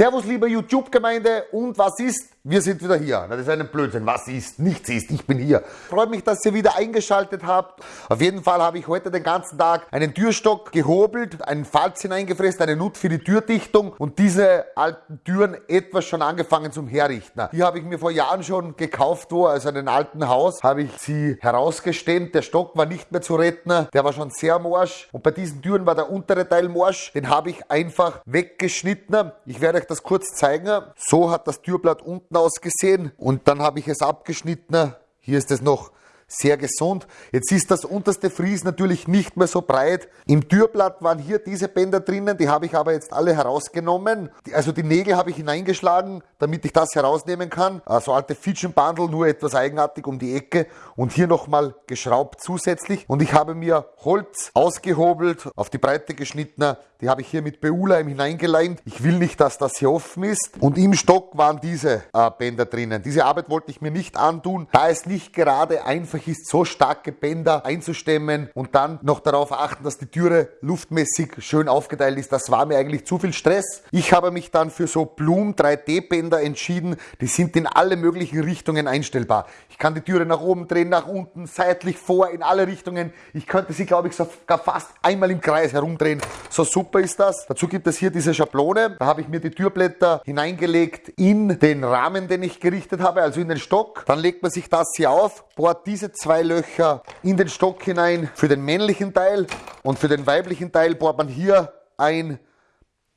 Servus, liebe YouTube-Gemeinde und was ist? Wir sind wieder hier. Das ist ein Blödsinn. Was ist? Nichts ist. Ich bin hier. Freut mich, dass ihr wieder eingeschaltet habt. Auf jeden Fall habe ich heute den ganzen Tag einen Türstock gehobelt, einen Falz hineingefräst, eine Nut für die Türdichtung und diese alten Türen etwas schon angefangen zum Herrichten. Die habe ich mir vor Jahren schon gekauft, wo, also in einem alten Haus, habe ich sie herausgestemmt. Der Stock war nicht mehr zu retten. Der war schon sehr morsch. Und bei diesen Türen war der untere Teil morsch. Den habe ich einfach weggeschnitten. Ich werde euch das kurz zeigen. So hat das Türblatt unten ausgesehen und dann habe ich es abgeschnitten. Hier ist es noch sehr gesund. Jetzt ist das unterste Fries natürlich nicht mehr so breit. Im Türblatt waren hier diese Bänder drinnen, die habe ich aber jetzt alle herausgenommen. Also die Nägel habe ich hineingeschlagen, damit ich das herausnehmen kann. Also alte Fitchenbandel, nur etwas eigenartig um die Ecke und hier nochmal geschraubt zusätzlich. Und ich habe mir Holz ausgehobelt, auf die Breite geschnitten. Die habe ich hier mit Beula hineingeleimt. Ich will nicht, dass das hier offen ist. Und im Stock waren diese äh, Bänder drinnen. Diese Arbeit wollte ich mir nicht antun, da es nicht gerade einfach ist, so starke Bänder einzustemmen und dann noch darauf achten, dass die Türe luftmäßig schön aufgeteilt ist. Das war mir eigentlich zu viel Stress. Ich habe mich dann für so Blum 3D Bänder entschieden. Die sind in alle möglichen Richtungen einstellbar. Ich kann die Türe nach oben drehen, nach unten, seitlich, vor, in alle Richtungen. Ich könnte sie, glaube ich, sogar fast einmal im Kreis herumdrehen. So super ist das. Dazu gibt es hier diese Schablone. Da habe ich mir die Türblätter hineingelegt in den Rahmen, den ich gerichtet habe, also in den Stock. Dann legt man sich das hier auf, bohrt diese zwei Löcher in den Stock hinein für den männlichen Teil und für den weiblichen Teil bohrt man hier ein.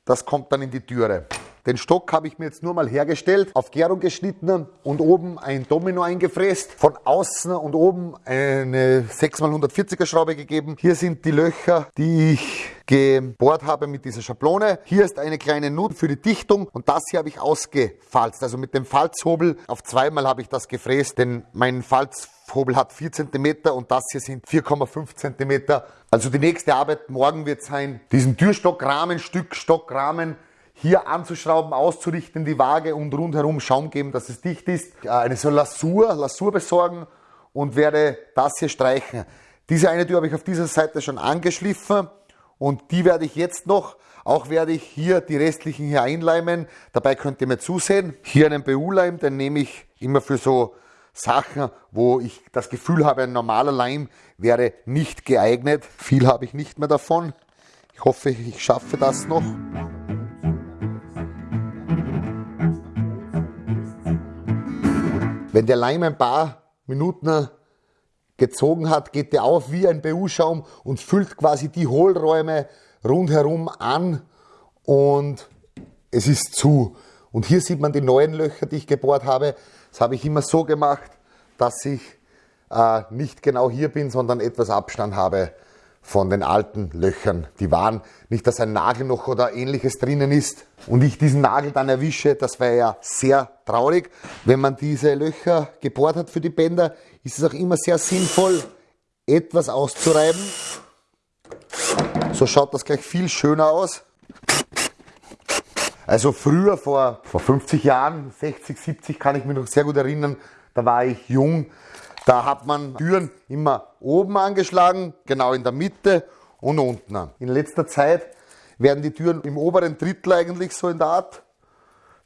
Das kommt dann in die Türe. Den Stock habe ich mir jetzt nur mal hergestellt, auf Gärung geschnitten und oben ein Domino eingefräst. Von außen und oben eine 6x140er Schraube gegeben. Hier sind die Löcher, die ich gebohrt habe mit dieser Schablone. Hier ist eine kleine Nut für die Dichtung und das hier habe ich ausgefalzt. Also mit dem Falzhobel auf zweimal habe ich das gefräst, denn mein Falzhobel hat 4 cm und das hier sind 4,5 cm. Also die nächste Arbeit morgen wird sein, diesen Türstockrahmen, Stück Stockrahmen hier anzuschrauben, auszurichten, die Waage und rundherum Schaum geben, dass es dicht ist. Eine so Lasur, Lasur besorgen und werde das hier streichen. Diese eine Tür habe ich auf dieser Seite schon angeschliffen und die werde ich jetzt noch, auch werde ich hier die restlichen hier einleimen. Dabei könnt ihr mir zusehen. Hier einen BU-Leim, den nehme ich immer für so Sachen, wo ich das Gefühl habe, ein normaler Leim wäre nicht geeignet. Viel habe ich nicht mehr davon. Ich hoffe, ich schaffe das noch. Wenn der Leim ein paar Minuten gezogen hat, geht der auf wie ein BU-Schaum und füllt quasi die Hohlräume rundherum an und es ist zu. Und hier sieht man die neuen Löcher, die ich gebohrt habe. Das habe ich immer so gemacht, dass ich äh, nicht genau hier bin, sondern etwas Abstand habe von den alten Löchern. Die waren nicht, dass ein Nagel noch oder ähnliches drinnen ist und ich diesen Nagel dann erwische, das wäre ja sehr traurig. Wenn man diese Löcher gebohrt hat für die Bänder, ist es auch immer sehr sinnvoll, etwas auszureiben. So schaut das gleich viel schöner aus. Also früher, vor, vor 50 Jahren, 60, 70, kann ich mich noch sehr gut erinnern, da war ich jung, da hat man Türen immer oben angeschlagen, genau in der Mitte und unten. In letzter Zeit werden die Türen im oberen Drittel eigentlich so in der Art.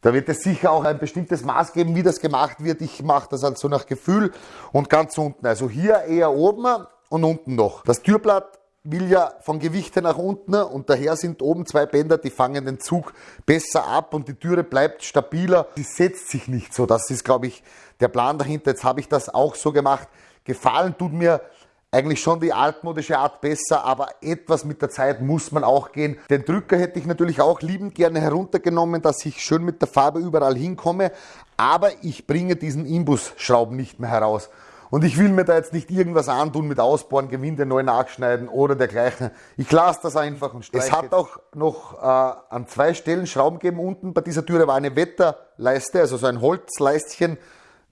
Da wird es sicher auch ein bestimmtes Maß geben, wie das gemacht wird. Ich mache das also nach Gefühl und ganz unten. Also hier eher oben und unten noch. Das Türblatt will ja von Gewichte nach unten und daher sind oben zwei Bänder, die fangen den Zug besser ab und die Türe bleibt stabiler. Sie setzt sich nicht so. Das ist, glaube ich, der Plan dahinter. Jetzt habe ich das auch so gemacht. Gefallen tut mir eigentlich schon die altmodische Art besser, aber etwas mit der Zeit muss man auch gehen. Den Drücker hätte ich natürlich auch liebend gerne heruntergenommen, dass ich schön mit der Farbe überall hinkomme, aber ich bringe diesen Imbusschrauben nicht mehr heraus. Und ich will mir da jetzt nicht irgendwas antun mit Ausbohren, Gewinde neu nachschneiden oder dergleichen. Ich lasse das einfach und streiche. Es hat auch noch äh, an zwei Stellen Schrauben gegeben. Unten bei dieser Türe war eine Wetterleiste, also so ein Holzleistchen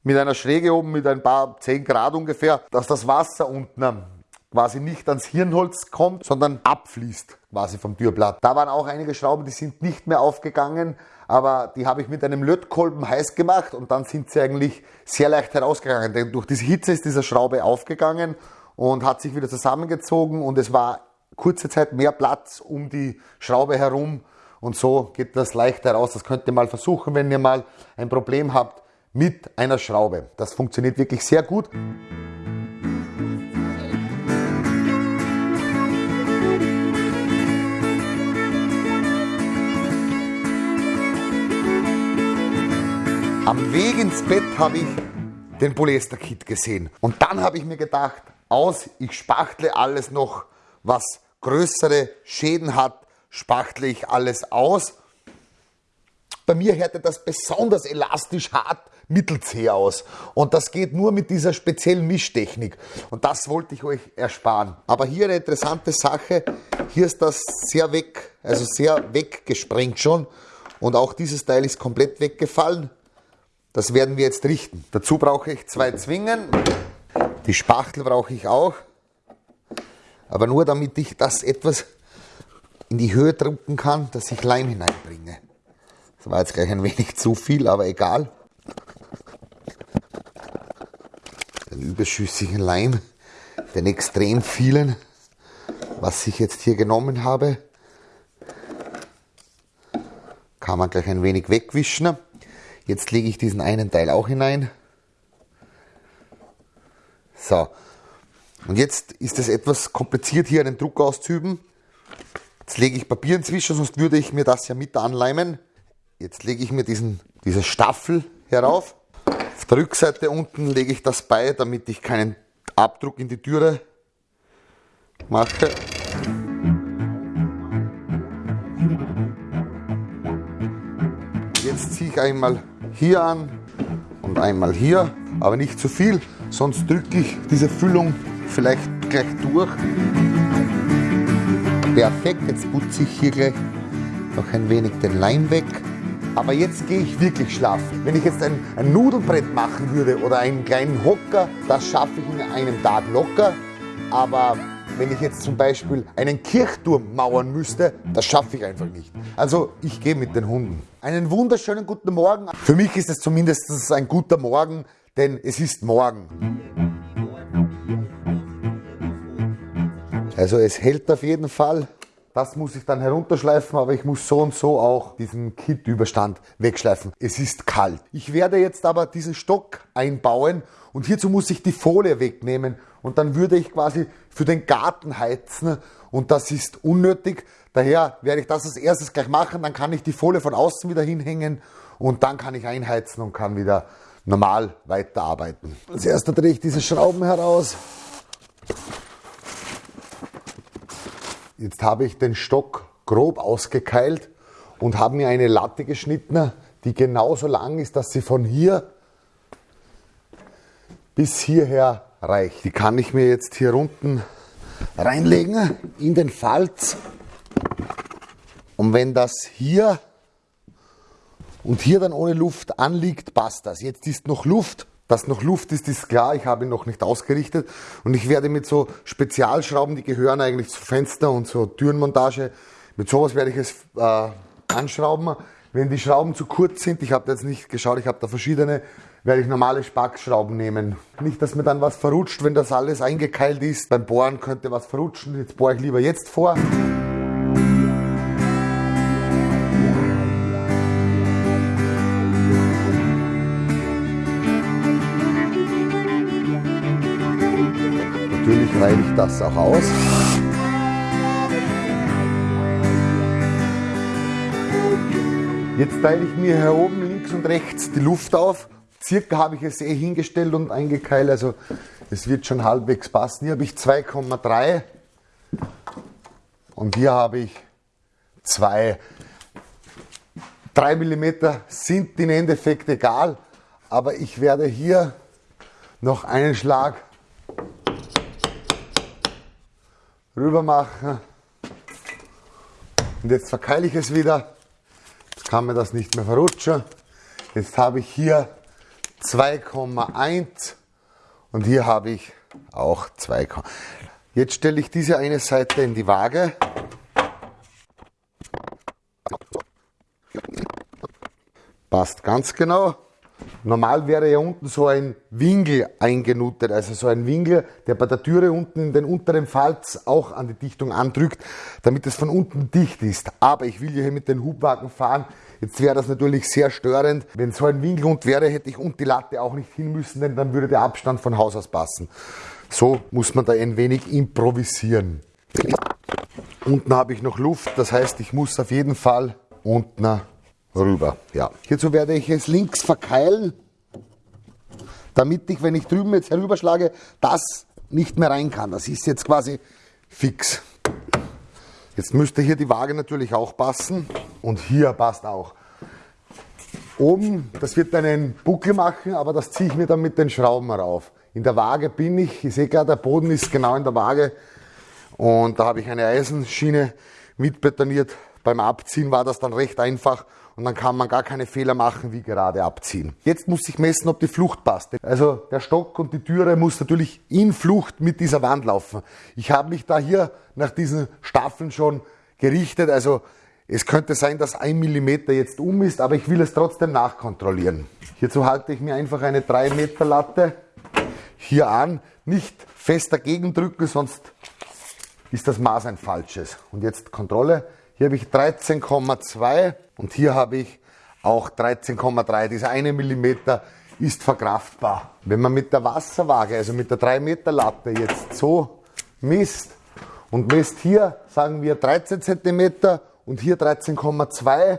mit einer Schräge oben mit ein paar 10 Grad ungefähr, dass das Wasser unten quasi nicht ans Hirnholz kommt, sondern abfließt quasi vom Türblatt. Da waren auch einige Schrauben, die sind nicht mehr aufgegangen, aber die habe ich mit einem Lötkolben heiß gemacht und dann sind sie eigentlich sehr leicht herausgegangen, denn durch diese Hitze ist diese Schraube aufgegangen und hat sich wieder zusammengezogen und es war kurze Zeit mehr Platz um die Schraube herum und so geht das leichter raus. Das könnt ihr mal versuchen, wenn ihr mal ein Problem habt mit einer Schraube. Das funktioniert wirklich sehr gut. Am Weg ins Bett habe ich den Polyester-Kit gesehen. Und dann habe ich mir gedacht, aus, ich spachtle alles noch, was größere Schäden hat, spachtle ich alles aus. Bei mir härtet das besonders elastisch hart mittelzäh aus. Und das geht nur mit dieser speziellen Mischtechnik. Und das wollte ich euch ersparen. Aber hier eine interessante Sache. Hier ist das sehr weg, also sehr weggesprengt schon. Und auch dieses Teil ist komplett weggefallen. Das werden wir jetzt richten. Dazu brauche ich zwei Zwingen. Die Spachtel brauche ich auch. Aber nur damit ich das etwas in die Höhe drücken kann, dass ich Leim hineinbringe. Das war jetzt gleich ein wenig zu viel, aber egal. Den überschüssigen Leim, den extrem vielen, was ich jetzt hier genommen habe, kann man gleich ein wenig wegwischen. Jetzt lege ich diesen einen Teil auch hinein. So. Und jetzt ist es etwas kompliziert, hier einen Druck auszuüben. Jetzt lege ich Papier inzwischen, sonst würde ich mir das ja mit anleimen. Jetzt lege ich mir diesen, diese Staffel herauf. Auf der Rückseite unten lege ich das bei, damit ich keinen Abdruck in die Türe mache. Jetzt ziehe ich einmal hier an und einmal hier, aber nicht zu viel, sonst drücke ich diese Füllung vielleicht gleich durch. Perfekt, jetzt putze ich hier gleich noch ein wenig den Leim weg. Aber jetzt gehe ich wirklich schlafen. Wenn ich jetzt ein, ein Nudelbrett machen würde oder einen kleinen Hocker, das schaffe ich in einem Tag locker. Aber wenn ich jetzt zum Beispiel einen Kirchturm mauern müsste, das schaffe ich einfach nicht. Also ich gehe mit den Hunden. Einen wunderschönen guten Morgen. Für mich ist es zumindest ein guter Morgen, denn es ist morgen. Also es hält auf jeden Fall. Das muss ich dann herunterschleifen, aber ich muss so und so auch diesen Kit-Überstand wegschleifen. Es ist kalt. Ich werde jetzt aber diesen Stock einbauen und hierzu muss ich die Folie wegnehmen und dann würde ich quasi für den Garten heizen und das ist unnötig. Daher werde ich das als erstes gleich machen, dann kann ich die Folie von außen wieder hinhängen und dann kann ich einheizen und kann wieder normal weiterarbeiten. Als erstes drehe ich diese Schrauben heraus. Jetzt habe ich den Stock grob ausgekeilt und habe mir eine Latte geschnitten, die genauso lang ist, dass sie von hier bis hierher reicht. Die kann ich mir jetzt hier unten reinlegen in den Falz. Und wenn das hier und hier dann ohne Luft anliegt, passt das. Jetzt ist noch Luft dass noch Luft ist, ist klar. Ich habe ihn noch nicht ausgerichtet. Und ich werde mit so Spezialschrauben, die gehören eigentlich zu Fenster und zur Türenmontage, mit sowas werde ich es äh, anschrauben. Wenn die Schrauben zu kurz sind, ich habe jetzt nicht geschaut, ich habe da verschiedene, werde ich normale Spackschrauben nehmen. Nicht, dass mir dann was verrutscht, wenn das alles eingekeilt ist. Beim Bohren könnte was verrutschen. Jetzt bohre ich lieber jetzt vor. Natürlich reibe ich das auch aus. Jetzt teile ich mir hier oben links und rechts die Luft auf. Circa habe ich es eh hingestellt und eingekeilt, also es wird schon halbwegs passen. Hier habe ich 2,3 und hier habe ich 2. 3 mm sind im Endeffekt egal, aber ich werde hier noch einen Schlag rüber machen. Und jetzt verkeile ich es wieder. Jetzt kann mir das nicht mehr verrutschen. Jetzt habe ich hier 2,1 und hier habe ich auch 2. Jetzt stelle ich diese eine Seite in die Waage. Passt ganz genau. Normal wäre ja unten so ein Winkel eingenuttet, also so ein Winkel, der bei der Türe unten in den unteren Falz auch an die Dichtung andrückt, damit es von unten dicht ist. Aber ich will hier mit den Hubwagen fahren. Jetzt wäre das natürlich sehr störend. Wenn so ein Winkel unten wäre, hätte ich unten die Latte auch nicht hin müssen, denn dann würde der Abstand von Haus aus passen. So muss man da ein wenig improvisieren. Unten habe ich noch Luft, das heißt, ich muss auf jeden Fall unten rüber. Ja. Hierzu werde ich es links verkeilen, damit ich, wenn ich drüben jetzt herüberschlage, das nicht mehr rein kann. Das ist jetzt quasi fix. Jetzt müsste hier die Waage natürlich auch passen und hier passt auch. Oben, das wird einen Buckel machen, aber das ziehe ich mir dann mit den Schrauben rauf. In der Waage bin ich, ich sehe gerade, der Boden ist genau in der Waage und da habe ich eine Eisenschiene mitbetoniert. Beim Abziehen war das dann recht einfach und dann kann man gar keine Fehler machen wie gerade abziehen. Jetzt muss ich messen, ob die Flucht passt. Also der Stock und die Türe muss natürlich in Flucht mit dieser Wand laufen. Ich habe mich da hier nach diesen Staffeln schon gerichtet. Also es könnte sein, dass ein Millimeter jetzt um ist, aber ich will es trotzdem nachkontrollieren. Hierzu halte ich mir einfach eine 3 Meter Latte hier an. Nicht fest dagegen drücken, sonst ist das Maß ein falsches. Und jetzt Kontrolle. Hier habe ich 13,2 und hier habe ich auch 13,3. Dieser eine Millimeter ist verkraftbar. Wenn man mit der Wasserwaage, also mit der 3 Meter Latte jetzt so misst und misst hier, sagen wir 13 cm und hier 13,2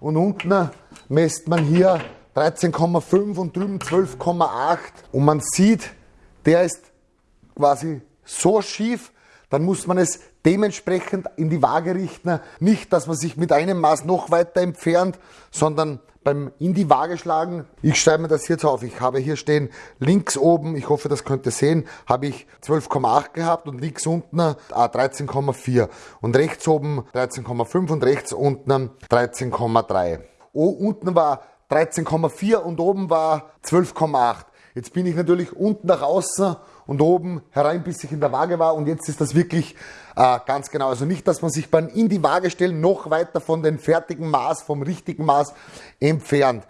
und unten misst man hier 13,5 und drüben 12,8 und man sieht, der ist quasi so schief, dann muss man es dementsprechend in die Waage richten. Nicht, dass man sich mit einem Maß noch weiter entfernt, sondern beim in die Waage schlagen. Ich schreibe mir das jetzt auf. Ich habe hier stehen, links oben, ich hoffe, das könnt ihr sehen, habe ich 12,8 gehabt und links unten ah, 13,4 und rechts oben 13,5 und rechts unten 13,3. Oh, unten war 13,4 und oben war 12,8. Jetzt bin ich natürlich unten nach außen und oben herein, bis ich in der Waage war. Und jetzt ist das wirklich äh, ganz genau. Also nicht, dass man sich beim in die Waage stellen noch weiter von dem fertigen Maß, vom richtigen Maß entfernt.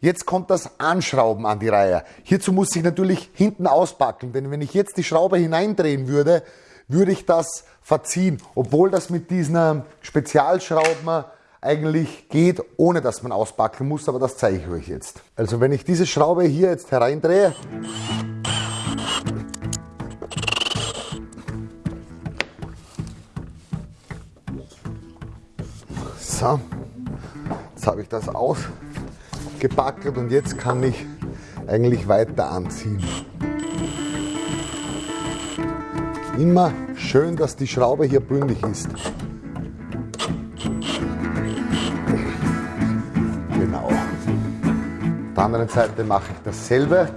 Jetzt kommt das Anschrauben an die Reihe. Hierzu muss ich natürlich hinten auspacken, denn wenn ich jetzt die Schraube hineindrehen würde, würde ich das verziehen, obwohl das mit diesen Spezialschrauben eigentlich geht, ohne dass man auspacken muss, aber das zeige ich euch jetzt. Also wenn ich diese Schraube hier jetzt hereindrehe, So, jetzt habe ich das ausgepackelt und jetzt kann ich eigentlich weiter anziehen. Immer schön, dass die Schraube hier bündig ist. Anderen Seite mache ich dasselbe.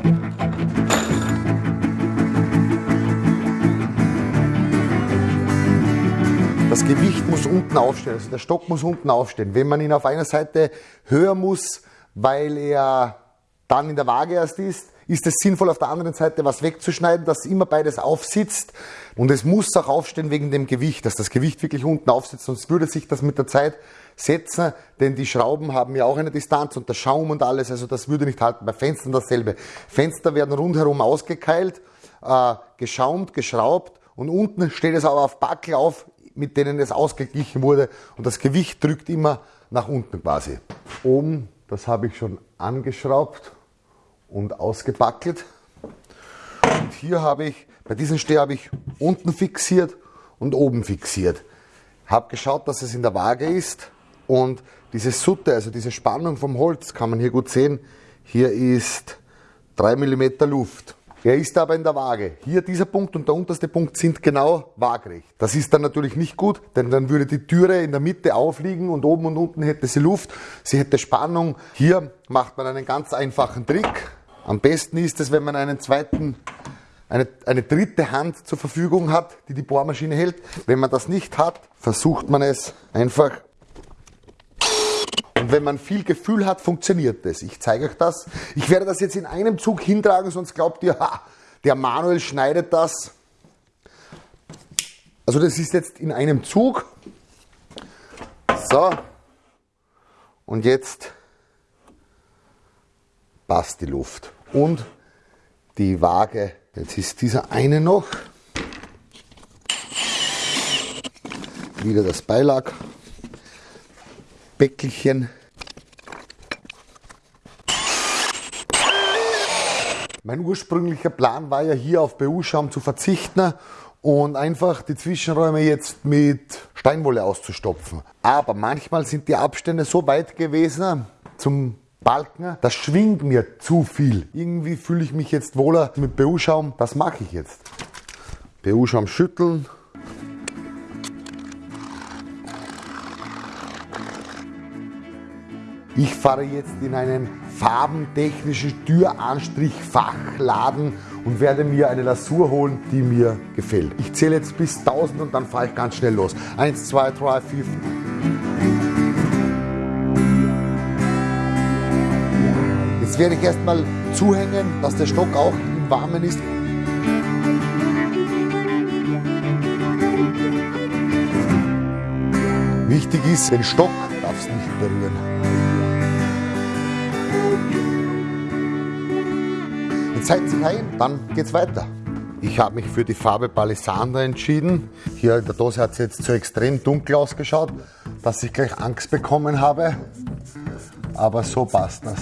Das Gewicht muss unten aufstehen, also der Stock muss unten aufstehen. Wenn man ihn auf einer Seite höher muss, weil er dann in der Waage erst ist, ist es sinnvoll, auf der anderen Seite was wegzuschneiden, dass immer beides aufsitzt. Und es muss auch aufstehen wegen dem Gewicht, dass das Gewicht wirklich unten aufsitzt, sonst würde sich das mit der Zeit setzen, denn die Schrauben haben ja auch eine Distanz und der Schaum und alles, also das würde nicht halten. Bei Fenstern dasselbe. Fenster werden rundherum ausgekeilt, äh, geschaumt, geschraubt und unten steht es aber auf Backel auf, mit denen es ausgeglichen wurde und das Gewicht drückt immer nach unten quasi. Oben, das habe ich schon angeschraubt und ausgebackelt. Und hier habe ich, bei diesem Steh habe ich unten fixiert und oben fixiert. Habe geschaut, dass es in der Waage ist und diese Sutte, also diese Spannung vom Holz, kann man hier gut sehen. Hier ist 3 mm Luft. Er ist aber in der Waage. Hier dieser Punkt und der unterste Punkt sind genau waagrecht. Das ist dann natürlich nicht gut, denn dann würde die Türe in der Mitte aufliegen und oben und unten hätte sie Luft, sie hätte Spannung. Hier macht man einen ganz einfachen Trick. Am besten ist es, wenn man einen zweiten eine, eine dritte Hand zur Verfügung hat, die die Bohrmaschine hält. Wenn man das nicht hat, versucht man es einfach und wenn man viel Gefühl hat, funktioniert das. Ich zeige euch das. Ich werde das jetzt in einem Zug hintragen, sonst glaubt ihr, ha, der Manuel schneidet das. Also das ist jetzt in einem Zug. So. Und jetzt passt die Luft. Und die Waage, jetzt ist dieser eine noch. Wieder das Beilag. Bäckelchen. Mein ursprünglicher Plan war ja hier auf BU-Schaum zu verzichten und einfach die Zwischenräume jetzt mit Steinwolle auszustopfen. Aber manchmal sind die Abstände so weit gewesen zum Balken, das schwingt mir zu viel. Irgendwie fühle ich mich jetzt wohler mit BU-Schaum. Das mache ich jetzt. BU-Schaum schütteln. Ich fahre jetzt in einen farbentechnischen Türanstrichfachladen und werde mir eine Lasur holen, die mir gefällt. Ich zähle jetzt bis 1000 und dann fahre ich ganz schnell los. 1, 2, 3, 4, 5. Jetzt werde ich erstmal zuhängen, dass der Stock auch im Warmen ist. Wichtig ist, den Stock darf es nicht berühren. Seid sich ein, dann geht's weiter. Ich habe mich für die Farbe Palisander entschieden. Hier in der Dose hat es jetzt so extrem dunkel ausgeschaut, dass ich gleich Angst bekommen habe. Aber so passt das.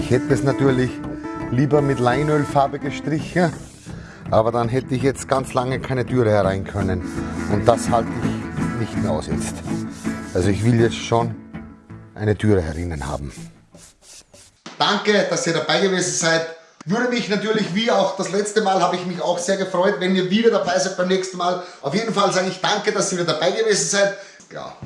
Ich hätte es natürlich lieber mit Leinölfarbe gestrichen, aber dann hätte ich jetzt ganz lange keine Türe herein können. Und das halte ich nicht mehr aus jetzt. Also ich will jetzt schon eine Türe herinnen haben. Danke, dass ihr dabei gewesen seid. Würde mich natürlich, wie auch das letzte Mal, habe ich mich auch sehr gefreut, wenn ihr wieder dabei seid beim nächsten Mal. Auf jeden Fall sage ich danke, dass ihr wieder dabei gewesen seid. Ja,